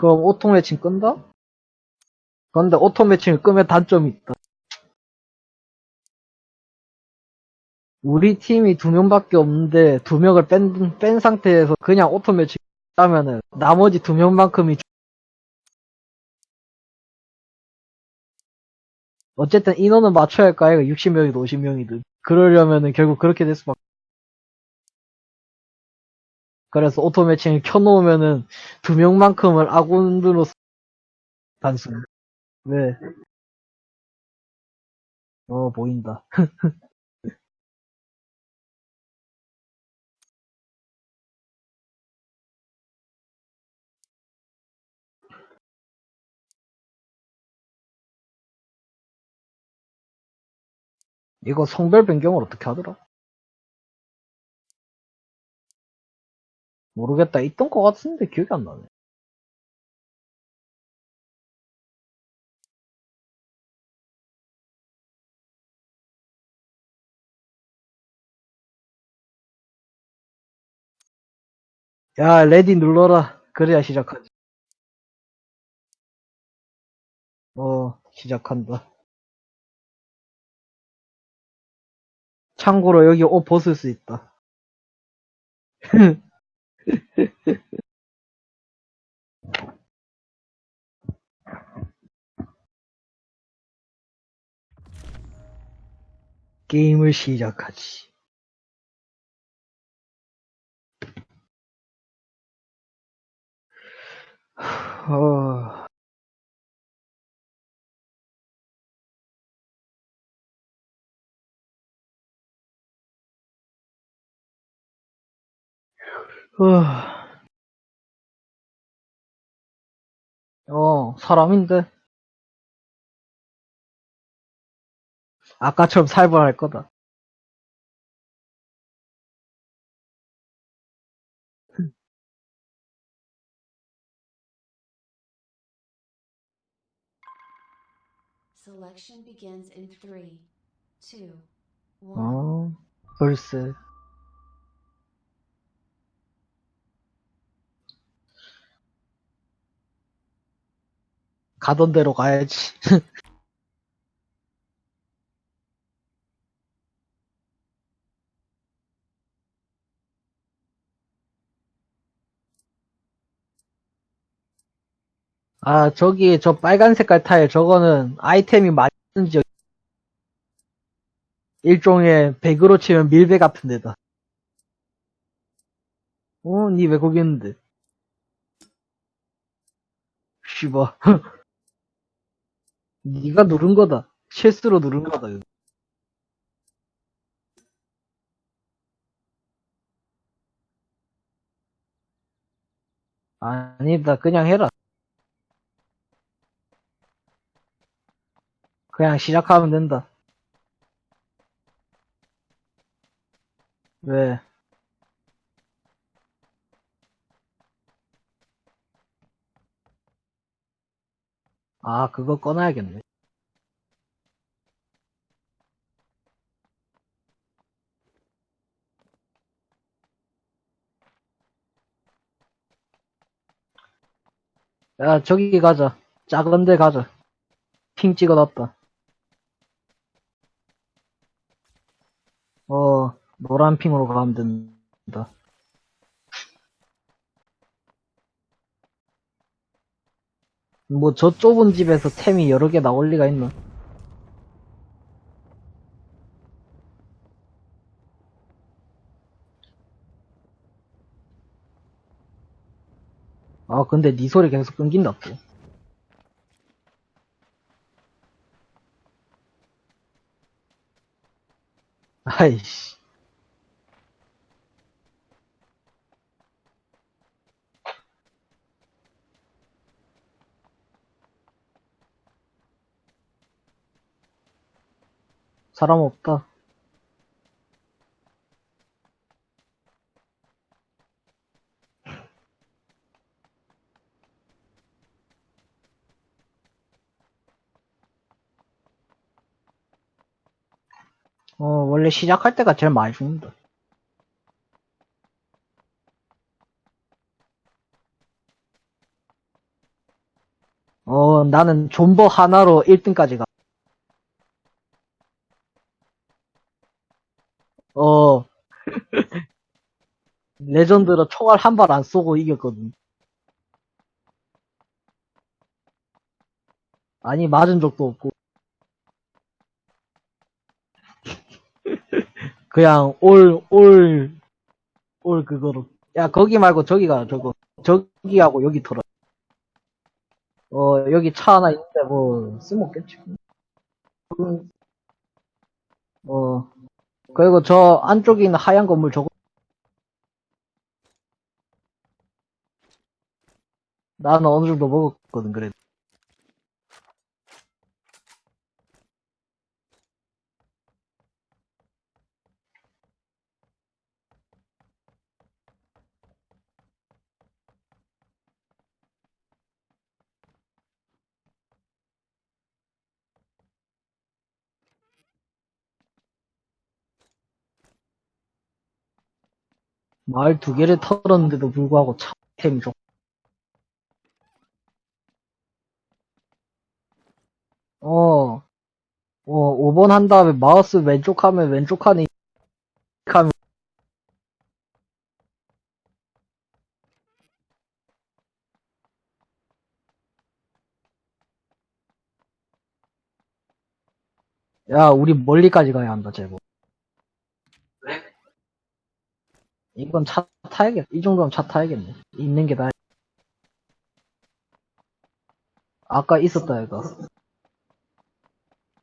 그럼 auto matching 끈다? 그런데 auto matching을 끄면 단점이 있다. 우리 팀이 두 명밖에 없는데 두 명을 뺀, 뺀 상태에서 그냥 auto matching 하면은 나머지 두 명만큼이 주- 어쨌든 인원은 맞춰야 할거 아이가 60명이든 50명이든 그러려면은 결국 그렇게 될 수밖에 그래서 auto matching을 켜놓으면은 두 명만큼을 아군으로 단순 왜? 어 보인다 이거 성별 변경을 어떻게 하더라? 모르겠다. 있던 것 같은데 기억이 안 나네. 야, 레디 눌러라. 그래야 시작하지. 어, 시작한다. 참고로 여기 옷 벗을 수 있다. 게임을 시작하지. 어... 어... 어, 사람인데. 아까처럼 살벌할 거다. 어, 글쎄. 가던 대로 가야지. 아, 저기, 저 빨간 색깔 타일, 저거는 아이템이 쓰는 지역. 일종의 백으로 치면 밀배 같은 데다. 어, 니왜 거기 있는데? 씨발. 니가 누른 거다. 실수로 누른 거다. 아니다, 그냥 해라. 그냥 시작하면 된다. 왜? 아, 그거 꺼놔야겠네. 야, 저기 가자. 작은 데 가자. 핑 찍어놨다. 어, 노란 핑으로 가면 된다. 뭐, 저 좁은 집에서 템이 여러 개 나올 리가 있나? 아, 근데 니 소리 계속 끊긴다, 또. 아이씨. 사람 없다. 어, 원래 시작할 때가 제일 많이 죽는다. 어, 나는 존버 하나로 1등까지 가. 어, 레전드로 총알 한 발 안 쏘고 이겼거든. 아니, 맞은 적도 없고. 그냥 올, 올, 올 그거로. 야, 거기 말고 저기가 저거. 저기하고 여기 털어. 어, 여기 차 하나 있는데 뭐, 쓸모없겠지. 음, 어, 그리고 저 안쪽에 있는 하얀 건물 저거. 나는 어느 정도 먹었거든, 그래도. 마을 두 개를 털었는데도 불구하고 차 템이 좋. 어, 어, 5번 한 다음에 마우스 왼쪽 하면 왼쪽 칸에 하면 야, 우리 멀리까지 가야 한다, 제보. 이건 차 타야겠, 이 정도면 차 타야겠네. 있는 게 나아. 아까 있었다, 이거.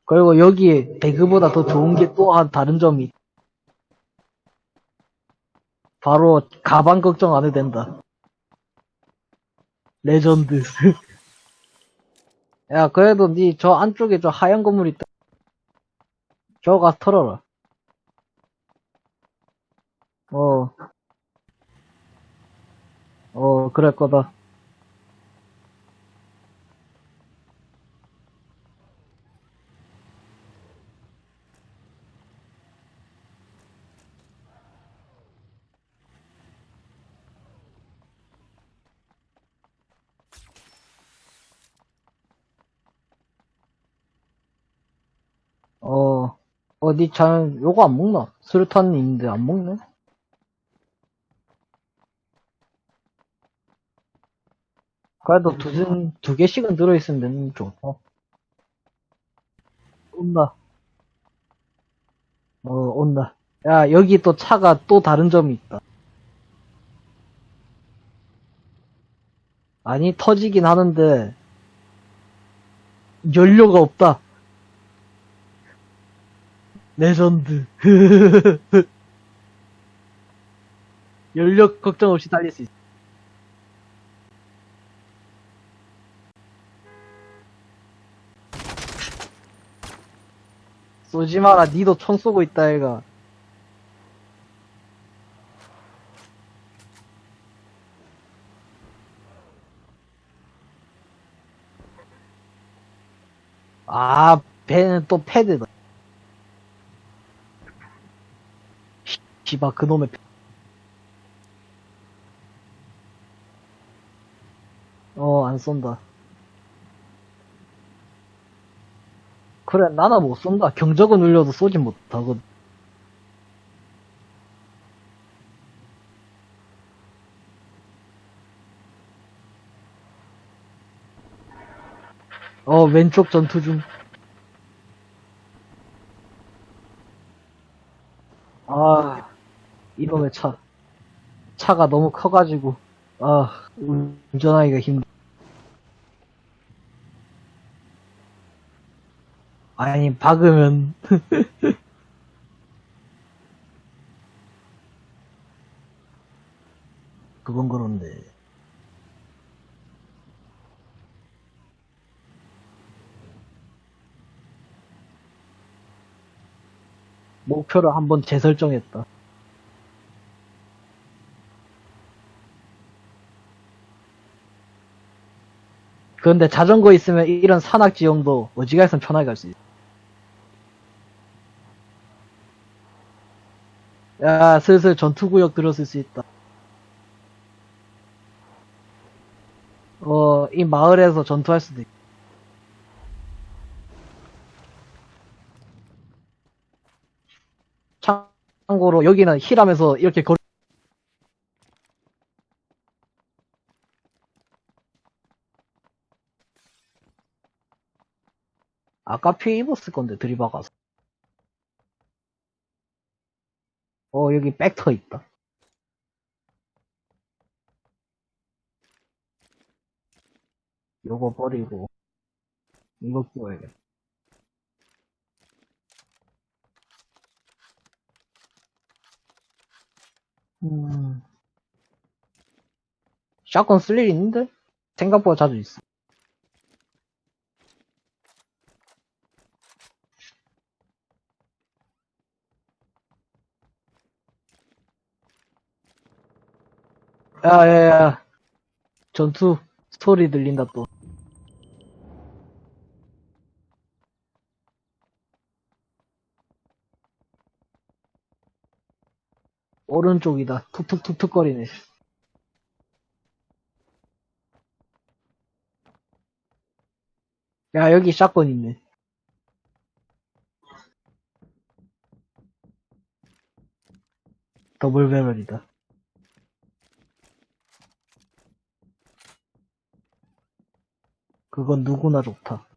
그리고 여기 배그보다 더 좋은 게 또 한 다른 점이 있- 바로 가방 걱정 안 해도 된다. 레전드. 야, 그래도 니 저 안쪽에 저 하얀 건물 있다. 저거 가서 털어라. 어. 어, 그럴 거다. 어, 어, 니 잘, 요거 안 먹나? 수류탄 있는데 안 먹네? 그래도 두, 등- 두 개씩은 들어있으면 되는 좋다. 온다. 어, 온다. 야, 여기 또 차가 또 다른 점이 있다. 아니, 터지긴 하는데, 연료가 없다. 레전드. 연료 걱정 없이 달릴 수 있어. 쏘지 마라, 니도 총 쏘고 있다, 얘가. 아, 배는 또 패드다. 씨, 씨바, 그놈의 패. 어, 안 쏜다. 그래, 나는 못 쏜다. 경적은 울려도 쏘진 못하거든. 어, 왼쪽 전투 중. 아, 이놈의 차. 차가 너무 커가지고, 아, 운전하기가 힘. 아니, 박으면. 그건 그런데. 목표를 한번 재설정했다. 그런데 자전거 있으면 이런 산악 지형도 어지간해서 편하게 갈 수 있어. 야, 슬슬 전투구역 들었을 수 있다. 어, 이 마을에서 전투할 수도 있고. 참고로 여기는 히람에서 이렇게 걸 아까 피해 입었을 건데 들이박아서 어 여기 백터 있다. 요거 버리고 이거 끼워야겠다. 음. 샷건 쓸 일 있는데? 생각보다 자주 있어 야야야. 전투 소리 들린다 또. 오른쪽이다. 툭툭툭툭 거리네. 야 여기 샷건 있네. 더블 배럴이다 그건 누구나 좋다.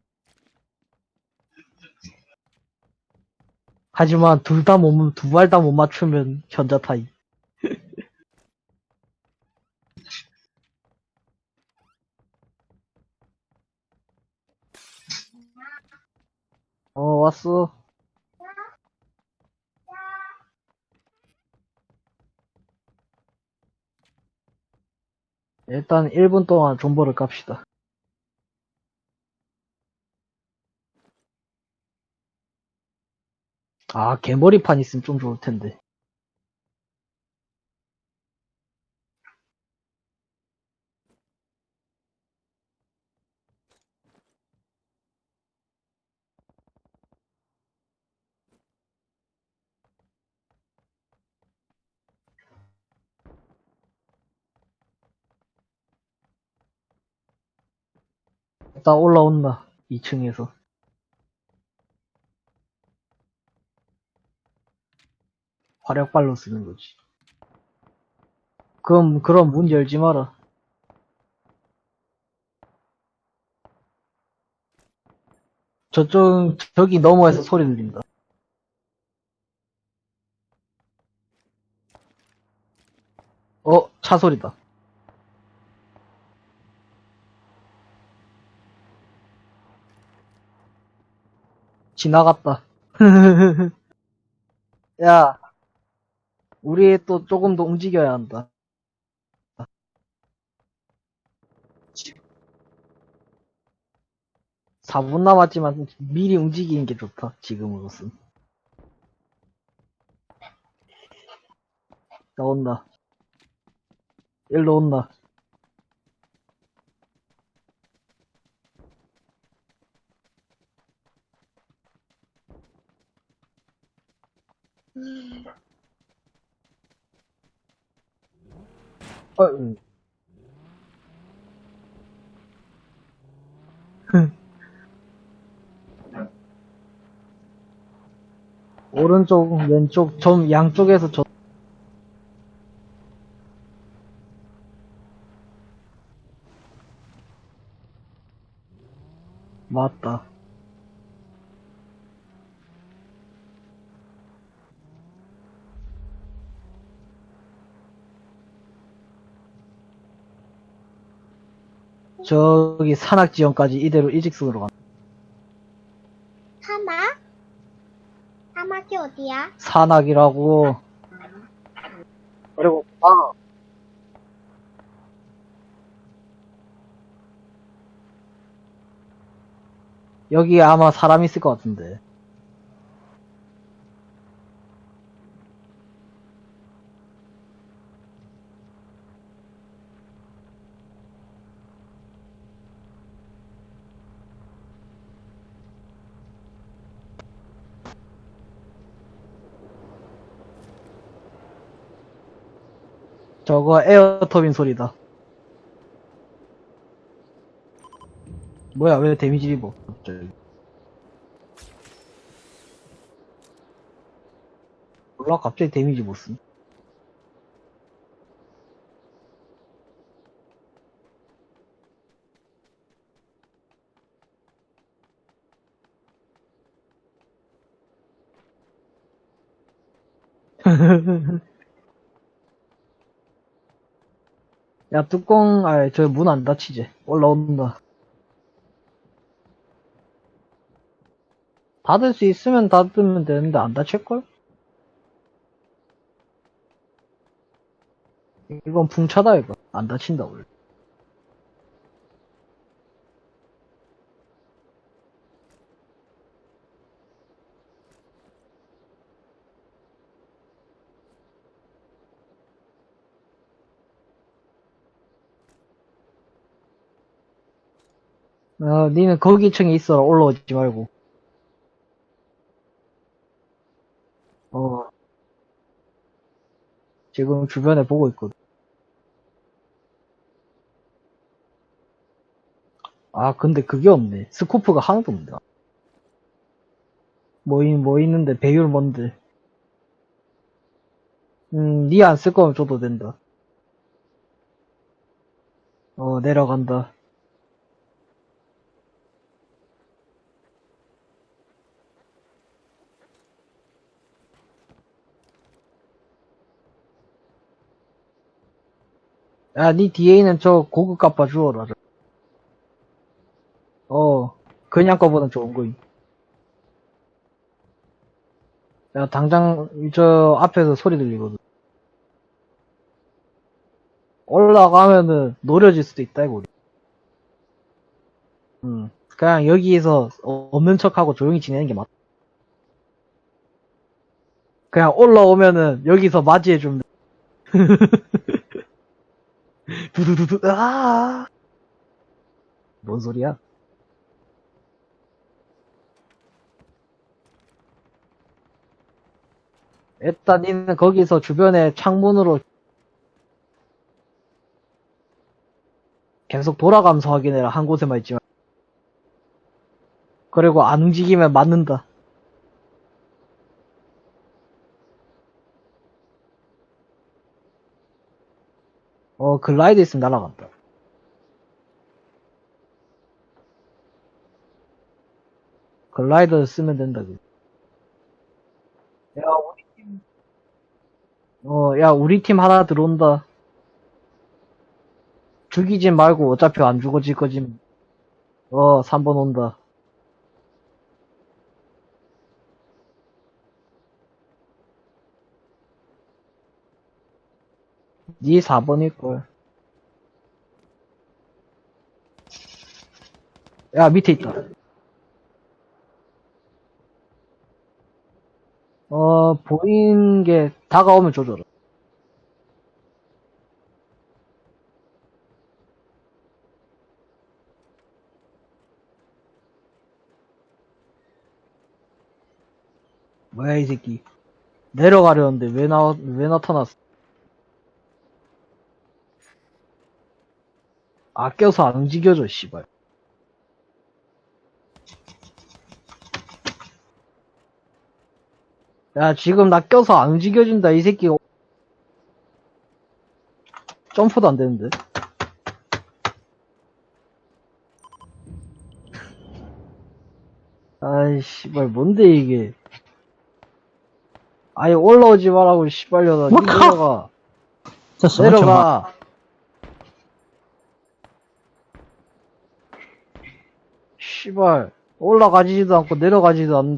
하지만 둘 다 못, 두 발 다 못 맞추면 현자 타이. 어, 왔어. 일단 1분 동안 존버를 깝시다. 아, 개머리판 있으면 좀 좋을 텐데. 일단 올라온다. 2층에서. 화력발로 쓰는 거지. 그럼, 그럼 문 열지 마라. 저쪽, 저기 너머에서 소리 들린다. 어, 차 소리다. 지나갔다. 야, 우리 또 조금 더 움직여야 한다. 사분 남았지만 미리 움직이는 게 좋다, 지금으로선. 나 온다. 일로 온다. 어, 응. 오른쪽, 왼쪽, 점, 양쪽에서 저, 맞다. 저기 산악 지형까지 이대로 일직선으로 간다. 사막? 사막이 어디야? 산악이라고. 그리고, 아. 여기 아마 사람 있을 것 같은데. 저거 에어터빈 소리다. 뭐야, 왜 데미지 입어? 갑자기. 몰라, 갑자기 데미지 못 쓴. 야, 뚜껑, 아, 저 문 안 닫히지. 올라온다. 닫을 수 있으면 닫으면 되는데 안 닫힐걸? 이건 풍차다, 이거. 안 닫힌다, 원래. 어, 니는 거기 층에 있어라. 올라오지 말고. 어. 지금 주변에 보고 있거든. 아, 근데 그게 없네. 스코프가 하나도 없네. 뭐, 있, 뭐 있는데, 배율 뭔데. 음, 니 안 쓸 거면 줘도 된다. 어, 내려간다. 야, 니 뒤에 있는 저 고급 값봐 주워라. 저. 어, 그냥 거보단 좋은 거임. 야, 당장 저 앞에서 소리 들리거든. 올라가면은 노려질 수도 있다, 이거. 우리. 음, 그냥 여기에서 어- 없는 척하고 조용히 지내는 게 맞다. 그냥 올라오면은 여기서 맞이해 주면 두두두두, 아! 뭔 소리야? 일단 니는 거기서 주변에 창문으로 계속 돌아가면서 확인해라. 한 곳에만 있지만. 그리고 안 움직이면 맞는다. 어, 글라이드 있으면 날아간다. 글라이더 쓰면 된다, 그. 야, 우리 팀. 어, 야, 우리 팀 하나 들어온다. 죽이지 말고 어차피 안 죽어질 거지. 어, 3번 온다. 니 4번일걸. 야, 밑에 있다. 어, 보이는 게 다가오면 조져라. 뭐야, 이 새끼. 내려가려는데 왜 나, 왜 나타났어? 아껴서 안 움직여져, 씨발. 야, 지금 나 껴서 안 움직여진다, 이 새끼. 점프도 안 되는데. 아이, 씨발, 뭔데, 이게. 아니, 올라오지 말라고, 씨발려나. 니 뭐가? 내려가. 됐어. 내려가. 씨발, 올라가지도 않고 내려가지도 않는.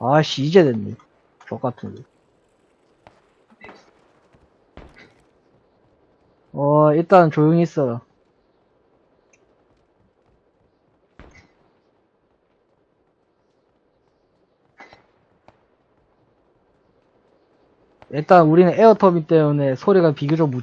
아씨, 이제 됐네. 똑같은데. 어, 일단 조용히 있어. 일단 우리는 에어터빈 때문에 소리가 비교적 무...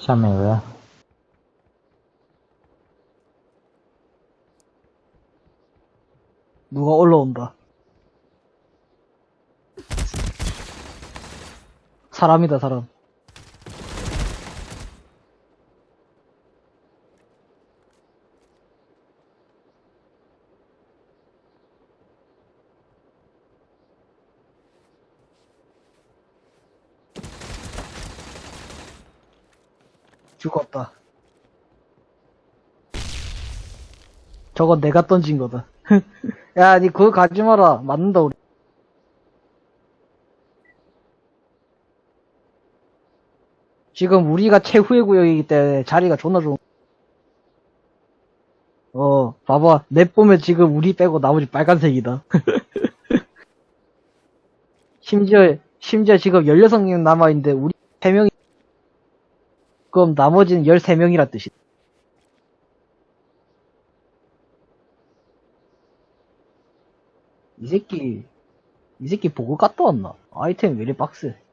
샤메 왜? 사람이다, 사람. 죽었다. 저건 내가 던진 거다. 야, 니 그거 가지 마라. 맞는다, 우리. 지금 우리가 최후의 구역이기 때문에 자리가 존나 좋은. 어, 봐봐. 넷 보면 지금 우리 빼고 나머지 빨간색이다. 심지어, 심지어 지금 16명 남아있는데 우리 3명이, 그럼 나머지는 13명이라 뜻이다. 이 새끼, 이 새끼 보고 갔다 왔나? 아이템 왜 이리 빡세?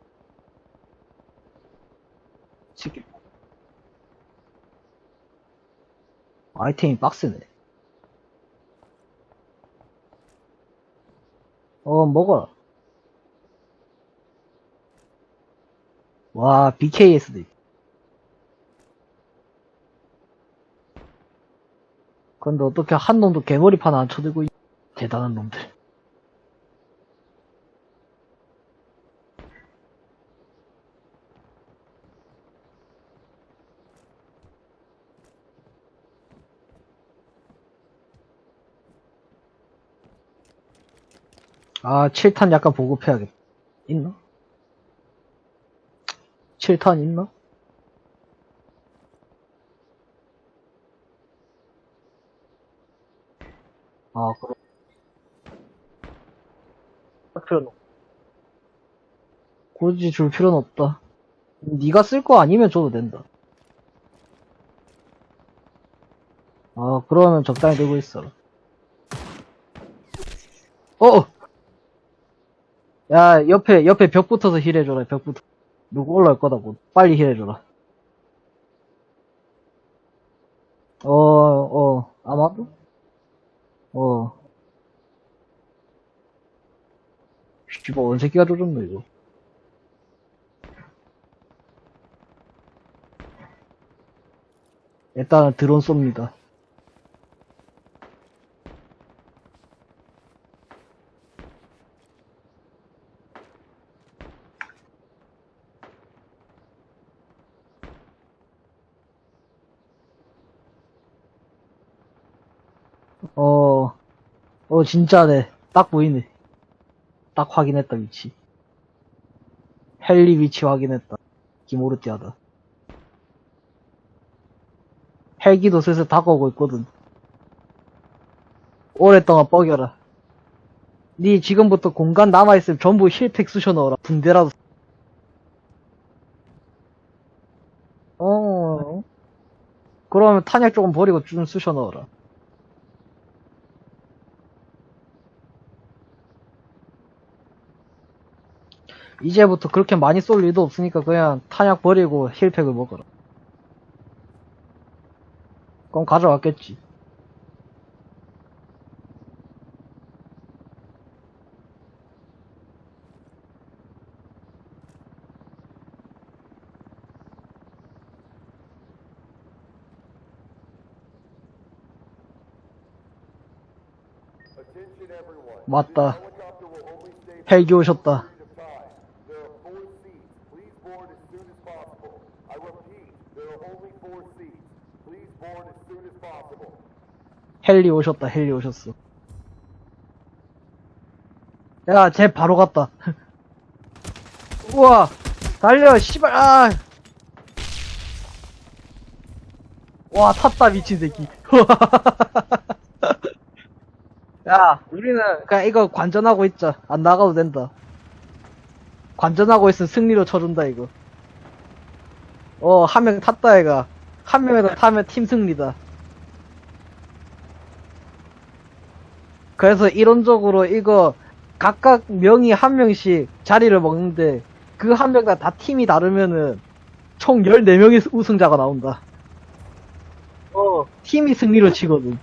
이 새끼. 아이템이 빡세네. 어, 먹어라. 와, BKS도 있다. 근데 어떻게 한 놈도 개머리판 안 쳐들고 있... 대단한 놈들. 아, 7탄 약간 보급해야겠다. 있나? 7탄 있나? 아, 그럼. 할 필요는 없- 굳이 줄 필요는 없다. 네가 쓸 거 아니면 줘도 된다. 아, 그러면 적당히 들고 있어라. 어! 야, 옆에, 옆에 벽 붙어서 힐해줘라, 벽 붙어. 누구 올라올 거다, 고 빨리 힐해줘라. 어, 어, 아마도? 어. 씨발, 언 새끼가 조졌노, 이거. 일단은 드론 쏩니다. 어, 어, 진짜네. 딱 보이네. 딱 확인했다, 위치. 헬리 위치 확인했다. 기모르티하다. 헬기도 슬슬 다가오고 있거든. 오랫동안 뻐겨라. 니 지금부터 공간 남아있으면 전부 힐팩 쑤셔 넣어라. 붕대라도. 어. 그러면 탄약 조금 버리고 좀 쑤셔 넣어라. 이제부터 그렇게 많이 쏠 일도 없으니까 그냥 탄약 버리고 힐팩을 먹어라. 그럼 가져왔겠지. 맞다. 헬기 오셨다. 헬리 오셨다, 헬리 오셨어. 야, 쟤 바로 갔다. 우와! 달려, 씨발, 아! 와, 탔다, 미친 새끼. 야, 우리는 그냥 이거 관전하고 있자. 안 나가도 된다. 관전하고 있으면 승리로 쳐준다, 이거. 어, 한 명 탔다, 얘가. 한 명이라도 타면 팀 승리다. 그래서 이론적으로 이거 각각 명이 한 명씩 자리를 먹는데 그 한 명당 다 팀이 다르면은 총 14명의 우승자가 나온다. 어, 팀이 승리로 치거든.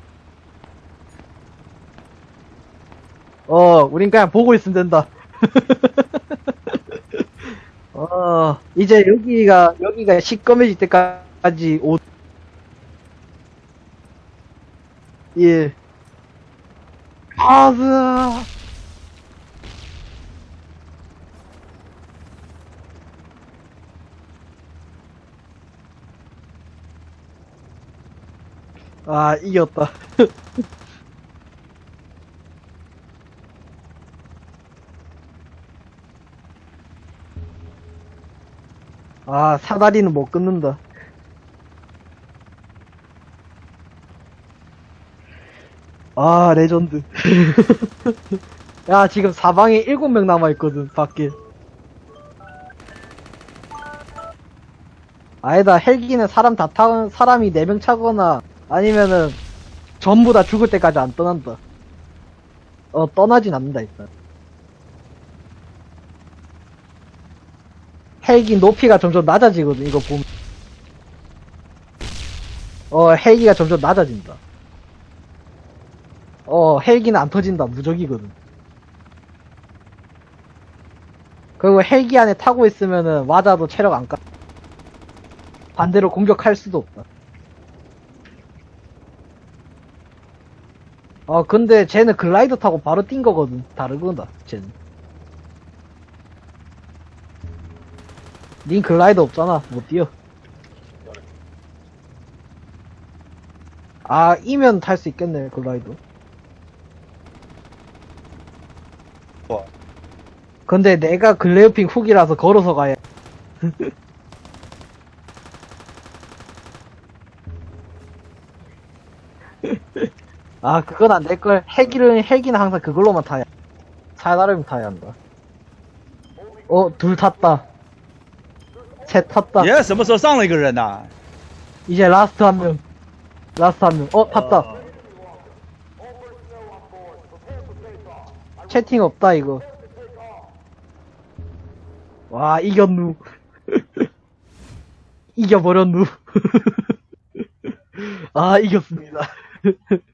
어, 우린 그냥 보고 있으면 된다. 어, 이제 여기가, 여기가 시꺼매질 때까지 옷. 1, 예. 아으아 아 이겼다. 아 사다리는 못 끊는다. 아, 레전드. 야, 지금 사방에 7명 남아있거든, 밖에. 아니다, 헬기는 사람 다 타, 사람이 4명 차거나, 아니면은, 전부 다 죽을 때까지 안 떠난다. 어, 떠나진 않는다, 일단. 헬기 높이가 점점 낮아지거든, 이거 보면. 어, 헬기가 점점 낮아진다. 어, 헬기는 안 터진다, 무적이거든. 그리고 헬기 안에 타고 있으면은, 맞아도 체력 안 까. 반대로 공격할 수도 없다. 어, 근데 쟤는 글라이더 타고 바로 뛴 거거든. 다르구나, 쟤는. 닌 글라이더 없잖아. 못 뛰어. 아, 이면 탈 수 있겠네, 글라이더. 뭐? 근데 내가 글레어핑 훅이라서 걸어서 가야. 아, 그건 안 될걸. 헬기는, 헬기는 항상 그걸로만 타야. 살나름이 타야 한다. 어, 둘 탔다. 셋 탔다. 爷什么时候上了一个人呐、 이제 라스트 한 명. 라스트 한 명. 어, 탔다. 채팅 없다, 이거. 와, 이겼누. 이겨버렸누. 아, 이겼습니다.